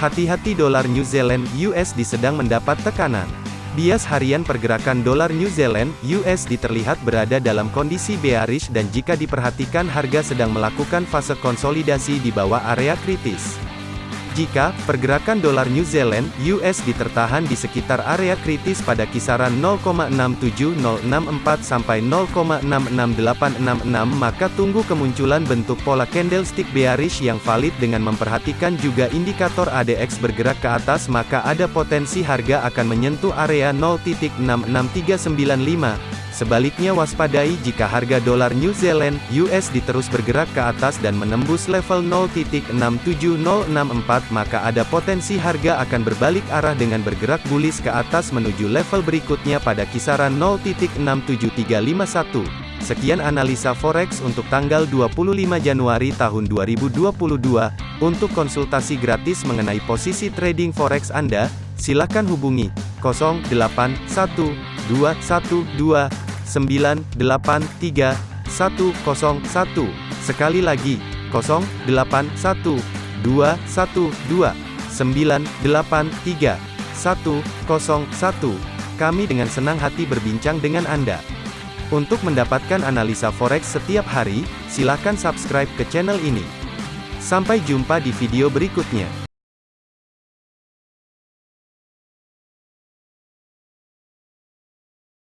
Hati-hati dolar New Zealand USD sedang mendapat tekanan. Bias harian pergerakan dolar New Zealand USD terlihat berada dalam kondisi bearish dan jika diperhatikan harga sedang melakukan fase konsolidasi di bawah area kritis. Jika pergerakan dolar New Zealand (USD) tertahan di sekitar area kritis pada kisaran 0,67064 sampai 0,66866 maka tunggu kemunculan bentuk pola candlestick bearish yang valid dengan memperhatikan juga indikator ADX bergerak ke atas maka ada potensi harga akan menyentuh area 0.66395 Sebaliknya waspadai jika harga dolar New Zealand USD terus bergerak ke atas dan menembus level 0.67064 maka ada potensi harga akan berbalik arah dengan bergerak bullish ke atas menuju level berikutnya pada kisaran 0.67351. Sekian analisa forex untuk tanggal 25 Januari tahun 2022. Untuk konsultasi gratis mengenai posisi trading forex Anda, silakan hubungi 081212 983 101. Sekali lagi, 081 212 983 101. Kami dengan senang hati berbincang dengan Anda. Untuk mendapatkan analisa forex setiap hari, silakan subscribe ke channel ini. Sampai jumpa di video berikutnya.